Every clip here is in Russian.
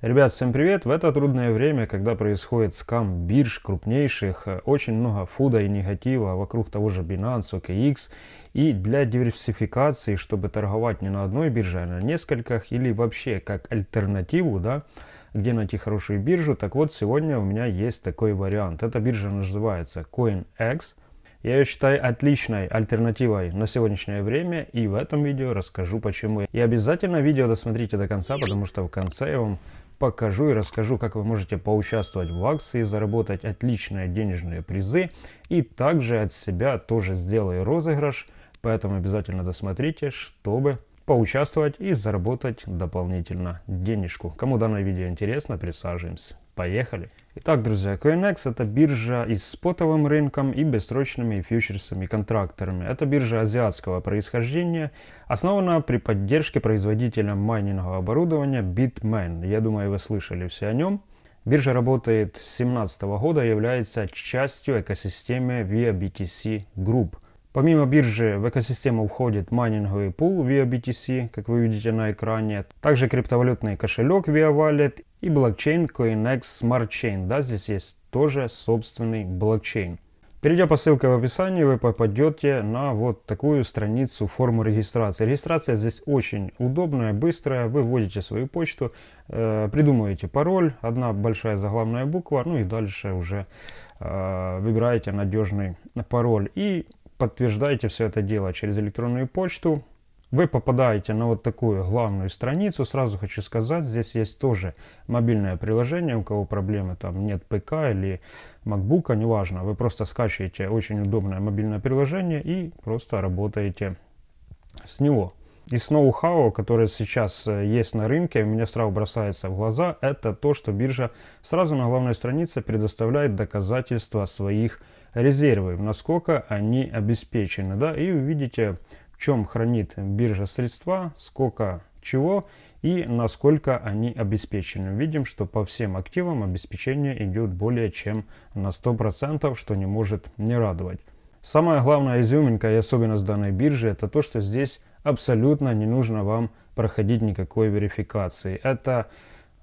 Rебят, всем привет! В это трудное время, когда происходит скам бирж крупнейших, э, очень много фуда и негатива вокруг того же Binance, OKX, и для диверсификации, чтобы торговать не на одной бирже, а на нескольких, или вообще как альтернативу, да, где найти хорошую биржу, так вот сегодня у меня есть такой вариант. Эта биржа называется CoinX. Я ее считаю отличной альтернативой на сегодняшнее время и в этом видео расскажу почему. И обязательно видео досмотрите до конца, потому что в конце я вам покажу и расскажу, как вы можете поучаствовать в акции, заработать отличные денежные призы. И также от себя тоже сделаю розыгрыш, поэтому обязательно досмотрите, чтобы поучаствовать и заработать дополнительно денежку. Кому данное видео интересно, присаживаемся. Поехали! Итак, друзья, CoinEx это биржа и с спотовым рынком, и бессрочными фьючерсами и контракторами. Это биржа азиатского происхождения, основана при поддержке производителя майнингового оборудования Bitmain. Я думаю, вы слышали все о нем. Биржа работает с 2017 года является частью экосистемы Via BTC Group – Помимо биржи в экосистему входит майнинговый пул via BTC, как вы видите на экране, также криптовалютный кошелек via Wallet и блокчейн CoinEx Smart Chain. Да, здесь есть тоже собственный блокчейн. Перейдя по ссылке в описании, вы попадете на вот такую страницу форму регистрации. Регистрация здесь очень удобная, быстрая. Вы вводите свою почту, э, придумываете пароль, одна большая заглавная буква, ну и дальше уже э, выбираете надежный пароль. И подтверждаете все это дело через электронную почту. Вы попадаете на вот такую главную страницу. Сразу хочу сказать, здесь есть тоже мобильное приложение. У кого проблемы, там нет ПК или MacBook, неважно. Вы просто скачиваете очень удобное мобильное приложение и просто работаете с него. Из ноу-хау, которое сейчас э, есть на рынке, меня сразу бросается в глаза, это то, что биржа сразу на главной странице предоставляет доказательства своих резервов, насколько они обеспечены. Да? И вы видите, в чем хранит биржа средства, сколько чего и насколько они обеспечены. Видим, что по всем активам обеспечение идет более чем на 100%, что не может не радовать. Самая главная изюминка и особенность данной биржи это то, что здесь абсолютно не нужно вам проходить никакой верификации. Это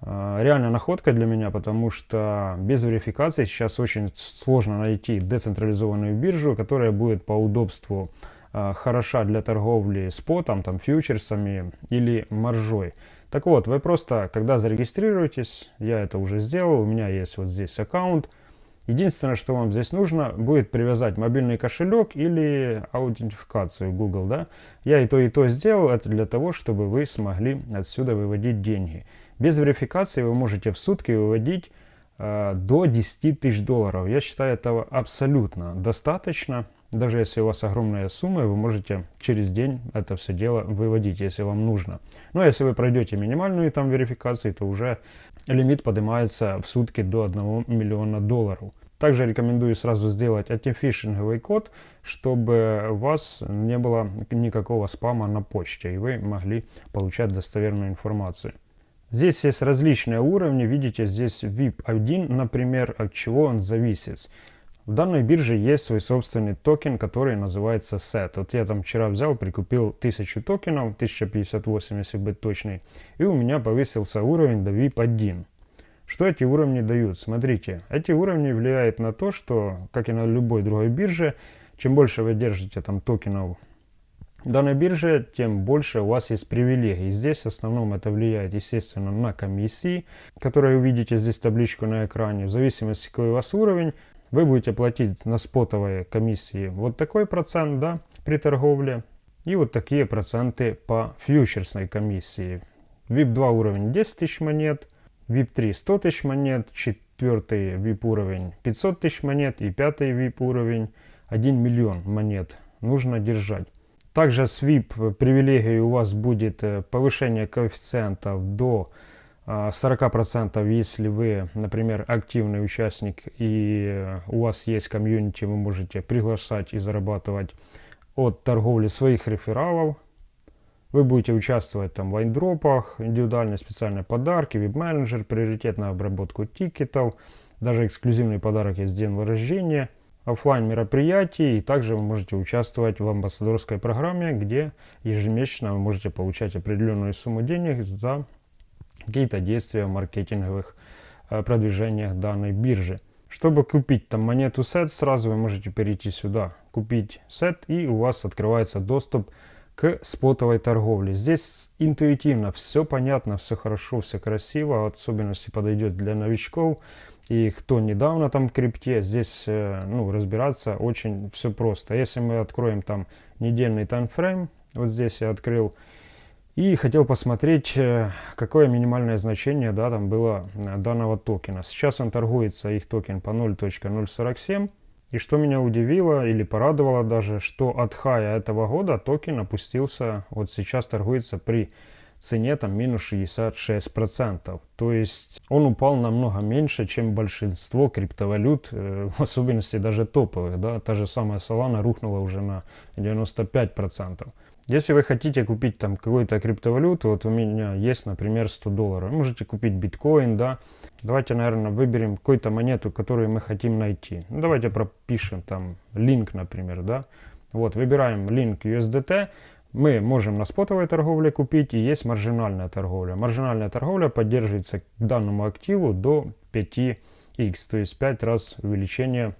реально находка для меня, потому что без верификации сейчас очень сложно найти децентрализованную биржу, которая будет по удобству э, хороша для торговли спотом, там, фьючерсами или маржой. Так вот, вы просто, когда зарегистрируетесь, я это уже сделал, у меня есть вот здесь аккаунт, Единственное, что вам здесь нужно, будет привязать мобильный кошелек или аутентификацию Google. Да? Я и то, и то сделал. Это для того, чтобы вы смогли отсюда выводить деньги. Без верификации вы можете в сутки выводить э, до 10 тысяч долларов. Я считаю этого абсолютно достаточно. Даже если у вас огромная сумма, вы можете через день это все дело выводить, если вам нужно. Но если вы пройдете минимальную там верификацию, то уже лимит поднимается в сутки до 1 миллиона долларов. Также рекомендую сразу сделать антифишинговый код, чтобы у вас не было никакого спама на почте, и вы могли получать достоверную информацию. Здесь есть различные уровни, видите, здесь VIP1, например, от чего он зависит. В данной бирже есть свой собственный токен, который называется SET. Вот я там вчера взял, прикупил 1000 токенов, 1058 если быть точный, и у меня повысился уровень до VIP1. Что эти уровни дают? Смотрите, эти уровни влияют на то, что, как и на любой другой бирже, чем больше вы держите там токенов данной бирже, тем больше у вас есть привилегий. Здесь в основном это влияет, естественно, на комиссии, которые вы видите здесь табличку на экране. В зависимости, какой у вас уровень, вы будете платить на спотовые комиссии вот такой процент да, при торговле и вот такие проценты по фьючерсной комиссии. VIP2 уровень 10 тысяч монет, VIP3 100 тысяч монет, четвертый VIP уровень 500 тысяч монет и пятый VIP уровень 1 миллион монет нужно держать. Также с VIP привилегией у вас будет э, повышение коэффициентов до 40% если вы, например, активный участник и у вас есть комьюнити, вы можете приглашать и зарабатывать от торговли своих рефералов. Вы будете участвовать там в айндропах, индивидуальные специальные подарки, веб-менеджер, приоритетную обработку тикетов, даже эксклюзивный подарок есть день рождения, офлайн мероприятий, и также вы можете участвовать в амбассадорской программе, где ежемесячно вы можете получать определенную сумму денег за какие-то действия в маркетинговых э, продвижениях данной биржи. Чтобы купить там монету CET, сразу вы можете перейти сюда, купить CET, и у вас открывается доступ к спотовой торговле. Здесь интуитивно все понятно, все хорошо, все красиво, особенности подойдет для новичков. И кто недавно там в крипте, здесь э, ну, разбираться очень все просто. Если мы откроем там недельный таймфрейм, вот здесь я открыл, и хотел посмотреть, э, какое минимальное значение да, там было э, данного токена. Сейчас он торгуется, их токен по 0.047. И что меня удивило или порадовало даже, что от хая этого года токен опустился, вот сейчас торгуется при цене там минус 66%. То есть он упал намного меньше, чем большинство криптовалют, э, в особенности даже топовых. Да? Та же самая Solana рухнула уже на 95%. Если вы хотите купить там какую-то криптовалюту, вот у меня есть, например, 100 долларов, можете купить биткоин, да. Давайте, наверное, выберем какую-то монету, которую мы хотим найти. Ну, давайте пропишем там линк, например, да. Вот, выбираем линк USDT, мы можем на спотовой торговле купить и есть маржинальная торговля. Маржинальная торговля поддерживается к данному активу до 5x, то есть 5 раз увеличение,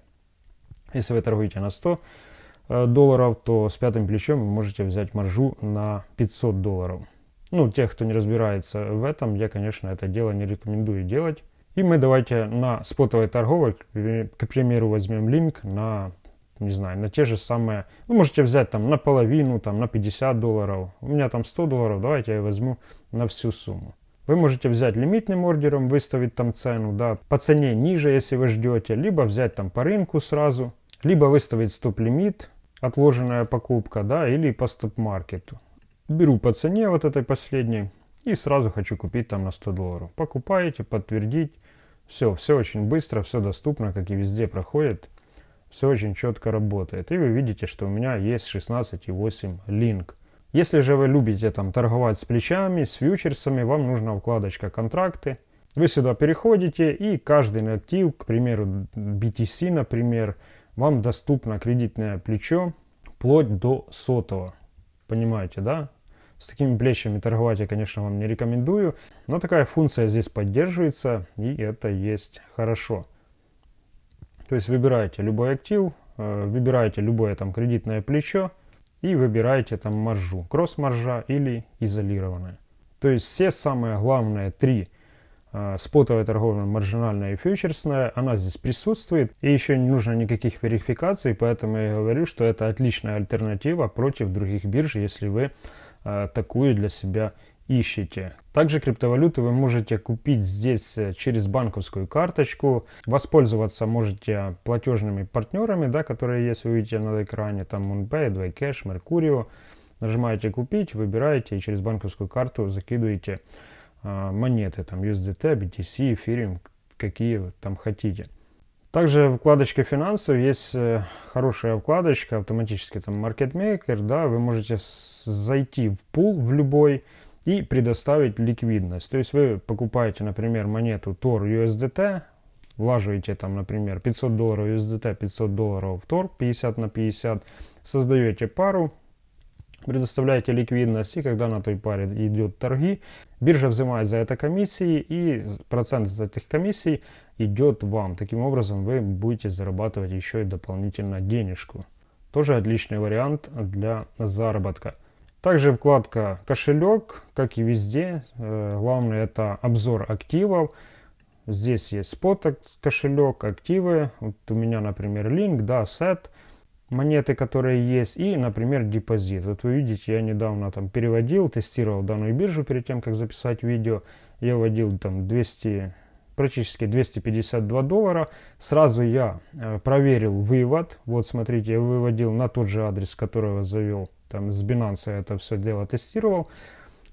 если вы торгуете на 100 Э, долларов, то с пятым плечом вы можете взять маржу на 500 долларов. Ну, тех, кто не разбирается в этом, я, конечно, это дело не рекомендую делать. И мы давайте на спотовой торговой, к примеру, возьмем линк на, не знаю, на те же самые, вы можете взять там на половину, там на 50 долларов. У меня там 100 долларов, давайте я возьму на всю сумму. Вы можете взять лимитным ордером, выставить там цену, да, по цене ниже, если вы ждете, либо взять там по рынку сразу, либо выставить стоп-лимит, отложенная покупка, да, или по стоп-маркету. Беру по цене вот этой последней и сразу хочу купить там на 100 долларов. Покупаете, подтвердить. Все, все очень быстро, все доступно, как и везде проходит. Все очень четко работает. И вы видите, что у меня есть 16,8 линк. Если же вы любите там торговать с плечами, с фьючерсами, вам нужна вкладочка контракты. Вы сюда переходите и каждый актив, к примеру BTC, например, вам доступно кредитное плечо вплоть до сотого. Понимаете, да? С такими плечами торговать я, конечно, вам не рекомендую, но такая функция здесь поддерживается, и это есть хорошо. То есть выбираете любой актив, э, выбираете любое там кредитное плечо и выбираете там маржу, кросс-маржа или изолированная. То есть все самые главные три а, спотовая торговля, маржинальная и фьючерсная, она здесь присутствует. И еще не нужно никаких верификаций, поэтому я говорю, что это отличная альтернатива против других бирж, если вы а, такую для себя ищете. Также криптовалюты вы можете купить здесь э, через банковскую карточку. Воспользоваться можете платежными партнерами, да, которые есть, вы видите на экране, там MoonPay, DwyCash, Mercurio. Нажимаете «Купить», выбираете и через банковскую карту закидываете а, монеты, там USDT, BTC, Ethereum, какие там хотите. Также вкладочка финансов, есть э, хорошая вкладочка, автоматически там Maker, да, вы можете зайти в пул в любой и предоставить ликвидность. То есть вы покупаете, например, монету TOR USDT, влаживаете там, например, 500 долларов USDT, 500 долларов TOR, 50 на 50, создаете пару, предоставляете ликвидность, и когда на той паре идет торги, биржа взимает за это комиссии, и процент из этих комиссий идет вам. Таким образом вы будете зарабатывать еще и дополнительно денежку. Тоже отличный вариант для заработка. Также вкладка кошелек, как и везде. Э, главное это обзор активов. Здесь есть спот кошелек, активы. Вот у меня, например, линк, да, сет монеты, которые есть, и, например, депозит. Вот вы видите, я недавно там переводил, тестировал данную биржу перед тем, как записать видео. Я вводил там 200, практически 252 доллара. Сразу я э, проверил вывод. Вот смотрите, я выводил на тот же адрес, который я завел. Там с Binance я это все дело тестировал.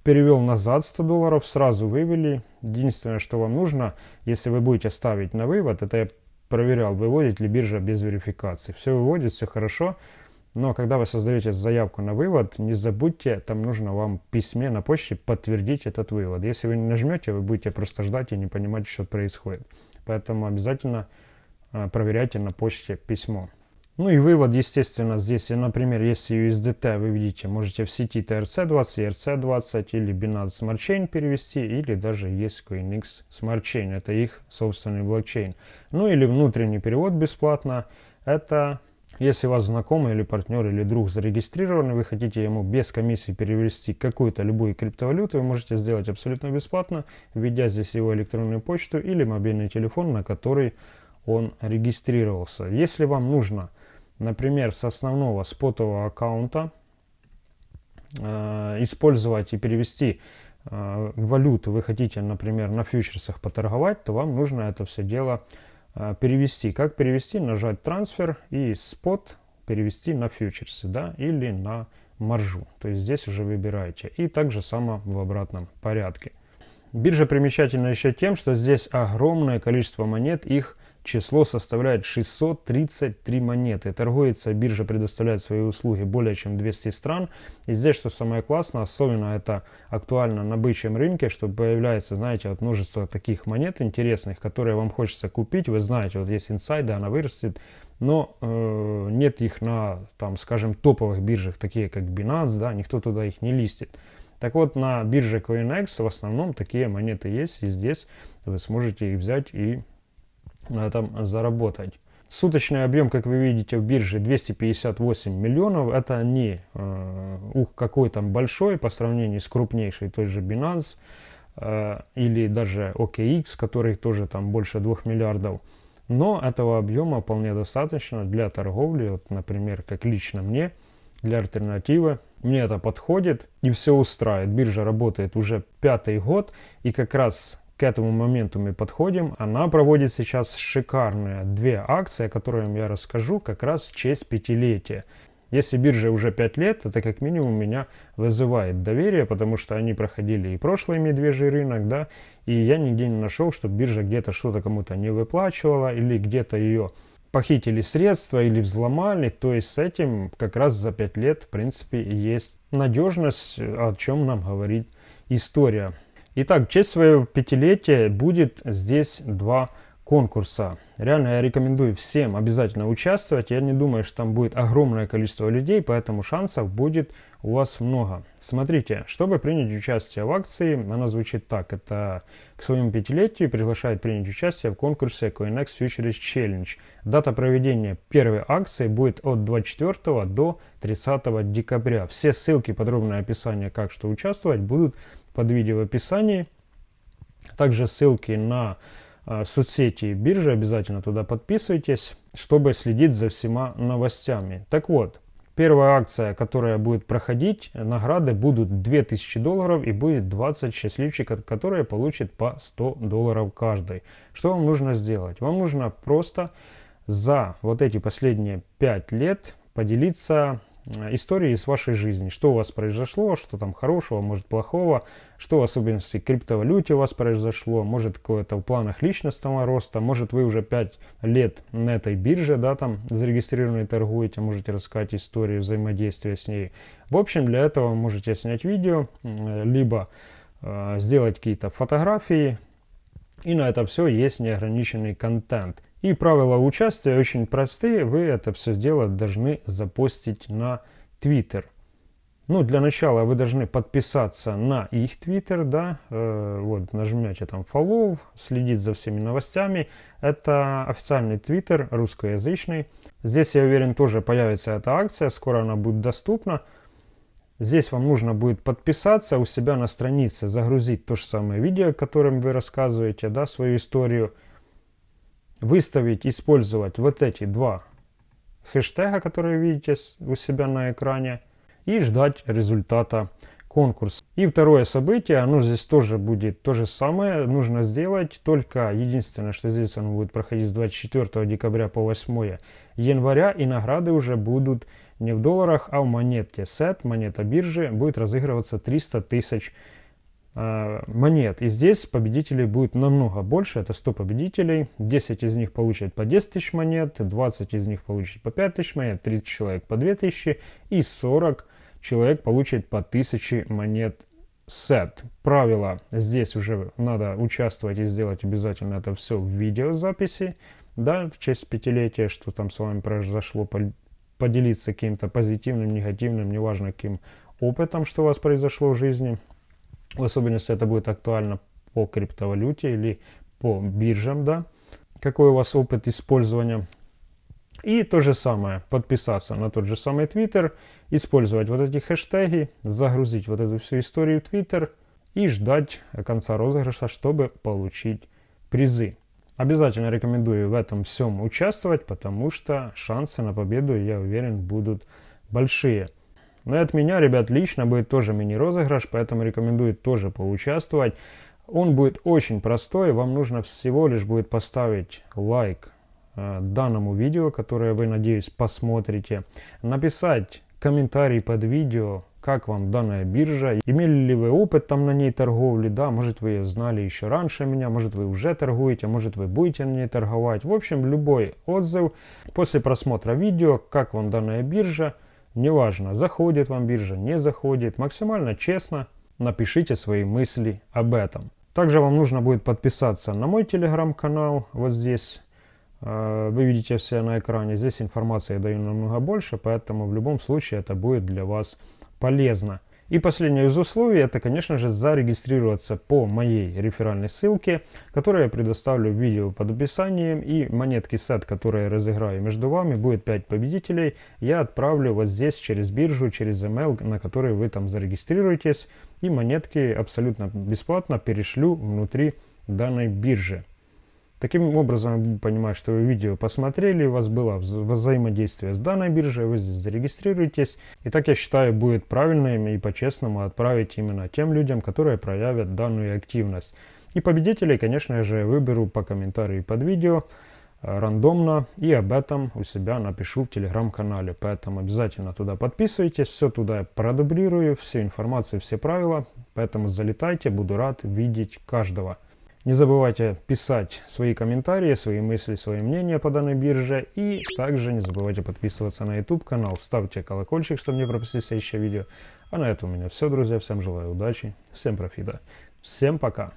Перевел назад 100 долларов, сразу вывели. Единственное, что вам нужно, если вы будете ставить на вывод, это я проверял, выводит ли биржа без верификации. Все выводит, все хорошо. Но когда вы создаете заявку на вывод, не забудьте, там нужно вам письме на почте подтвердить этот вывод. Если вы не нажмете, вы будете просто ждать и не понимать, что происходит. Поэтому обязательно а, проверяйте на почте письмо. Ну и вывод, естественно, здесь, например, если USDT вы видите, можете в сети TRC20, ERC20 или Binance Smart Chain перевести, или даже есть CoinX Smart Chain, это их собственный блокчейн. Ну или внутренний перевод бесплатно, это если у вас знакомый или партнер или друг зарегистрирован, вы хотите ему без комиссии перевести какую-то любую криптовалюту, вы можете сделать абсолютно бесплатно, введя здесь его электронную почту или мобильный телефон, на который он регистрировался. Если вам нужно например, с основного спотового аккаунта э, использовать и перевести э, валюту вы хотите, например, на фьючерсах поторговать, то вам нужно это все дело э, перевести. Как перевести? Нажать трансфер и спот перевести на фьючерсы, да, или на маржу. То есть здесь уже выбираете. И также само в обратном порядке. Биржа примечательна еще тем, что здесь огромное количество монет, их число составляет 633 монеты. Торгуется, биржа предоставляет свои услуги более чем 200 стран. И здесь, что самое классное, особенно это актуально на бычьем рынке, что появляется, знаете, вот множество таких монет интересных, которые вам хочется купить. Вы знаете, вот есть инсайды, она вырастет, но э, нет их на, там, скажем, топовых биржах, такие как Binance, да, никто туда их не листит. Так вот, на бирже CoinEx в основном такие монеты есть, и здесь вы сможете их взять и на этом заработать. Суточный объем, как вы видите, в бирже 258 миллионов. Это не э, ух, какой там большой по сравнению с крупнейшей той же Binance э, или даже OKX, который тоже там больше 2 миллиардов. Но этого объема вполне достаточно для торговли, вот, например, как лично мне, для альтернативы. Мне это подходит и все устраивает. Биржа работает уже пятый год и как раз к этому моменту мы подходим. Она проводит сейчас шикарные две акции, о которых я расскажу как раз в честь пятилетия. Если бирже уже 5 лет, это как минимум меня вызывает доверие, потому что они проходили и прошлый медвежий рынок, да, и я нигде не нашел, чтобы биржа где-то что-то кому-то не выплачивала или где-то ее похитили средства или взломали, то есть с этим как раз за 5 лет в принципе есть надежность, о чем нам говорит история. Итак, в честь своего пятилетия будет здесь два конкурса. Реально я рекомендую всем обязательно участвовать. Я не думаю, что там будет огромное количество людей, поэтому шансов будет у вас много. Смотрите, чтобы принять участие в акции, она звучит так. Это к своему пятилетию приглашает принять участие в конкурсе CoinEx Futures Challenge. Дата проведения первой акции будет от 24 до 30 декабря. Все ссылки, подробное описание, как что участвовать, будут под видео в описании. Также ссылки на э, соцсети биржи, обязательно туда подписывайтесь, чтобы следить за всеми новостями. Так вот, первая акция, которая будет проходить, награды будут 2000 долларов и будет 20 счастливчиков, которые получат по 100 долларов каждый. Что вам нужно сделать? Вам нужно просто за вот эти последние 5 лет поделиться истории из вашей жизни. Что у вас произошло, что там хорошего, может плохого, что в особенности криптовалюте у вас произошло, может какое-то в планах личностного роста, может вы уже 5 лет на этой бирже, да, там зарегистрированные торгуете, можете рассказать историю взаимодействия с ней. В общем, для этого можете снять видео, либо э, сделать какие-то фотографии, и на это все есть неограниченный контент. И правила участия очень простые. Вы это все дело должны запостить на Twitter. Ну, для начала вы должны подписаться на их Twitter, да, э, вот, нажмете там follow, следить за всеми новостями. Это официальный Twitter, русскоязычный. Здесь, я уверен, тоже появится эта акция, скоро она будет доступна. Здесь вам нужно будет подписаться у себя на странице, загрузить то же самое видео, которым вы рассказываете, да, свою историю выставить, использовать вот эти два хэштега, которые видите у себя на экране, и ждать результата конкурса. И второе событие, оно здесь тоже будет то же самое, нужно сделать, только единственное, что здесь оно будет проходить с 24 декабря по 8 января, и награды уже будут не в долларах, а в монете. Сет, монета биржи, будет разыгрываться 300 тысяч монет. И здесь победителей будет намного больше, это 100 победителей. 10 из них получат по 10 тысяч монет, 20 из них получат по 5 тысяч монет, 30 человек по 2 тысячи и 40 человек получат по 1000 монет set. Правила здесь уже надо участвовать и сделать обязательно это все в видеозаписи. Да, в честь пятилетия, что там с вами произошло, поделиться каким-то позитивным, негативным, неважно каким опытом, что у вас произошло в жизни. В особенности это будет актуально по криптовалюте или по биржам, да. Какой у вас опыт использования. И то же самое, подписаться на тот же самый Twitter, использовать вот эти хэштеги, загрузить вот эту всю историю в Twitter и ждать конца розыгрыша, чтобы получить призы. Обязательно рекомендую в этом всем участвовать, потому что шансы на победу, я уверен, будут большие. Но и от меня, ребят, лично будет тоже мини-розыгрыш, поэтому рекомендую тоже поучаствовать. Он будет очень простой, вам нужно всего лишь будет поставить лайк э, данному видео, которое вы, надеюсь, посмотрите, написать комментарий под видео, как вам данная биржа, имели ли вы опыт там на ней торговли, да, может вы ее знали еще раньше меня, может вы уже торгуете, может вы будете на ней торговать. В общем, любой отзыв после просмотра видео, как вам данная биржа, неважно, заходит вам биржа, не заходит, максимально честно напишите свои мысли об этом. Также вам нужно будет подписаться на мой телеграм-канал, вот здесь э, вы видите все на экране. Здесь информации я даю намного больше, поэтому в любом случае это будет для вас полезно. И последнее из условий, это, конечно же, зарегистрироваться по моей реферальной ссылке, которую я предоставлю в видео под описанием. И монетки сет, которые я разыграю между вами, будет 5 победителей. Я отправлю вот здесь через биржу, через email, на который вы там зарегистрируетесь. И монетки абсолютно бесплатно перешлю внутри данной биржи. Таким образом, вы понимаете, что вы видео посмотрели, у вас было взаимодействие с данной биржей, вы здесь зарегистрируетесь. И так, я считаю, будет правильным и по-честному отправить именно тем людям, которые проявят данную активность. И победителей, конечно же, выберу по комментарию под видео э, рандомно и об этом у себя напишу в телеграм-канале. Поэтому обязательно туда подписывайтесь, все туда я продублирую, всю информацию, все правила. Поэтому залетайте, буду рад видеть каждого. Не забывайте писать свои комментарии, свои мысли, свои мнения по данной бирже. И также не забывайте подписываться на YouTube канал, ставьте колокольчик, чтобы не пропустить следующее видео. А на этом у меня все, друзья. Всем желаю удачи, всем профита. Всем пока.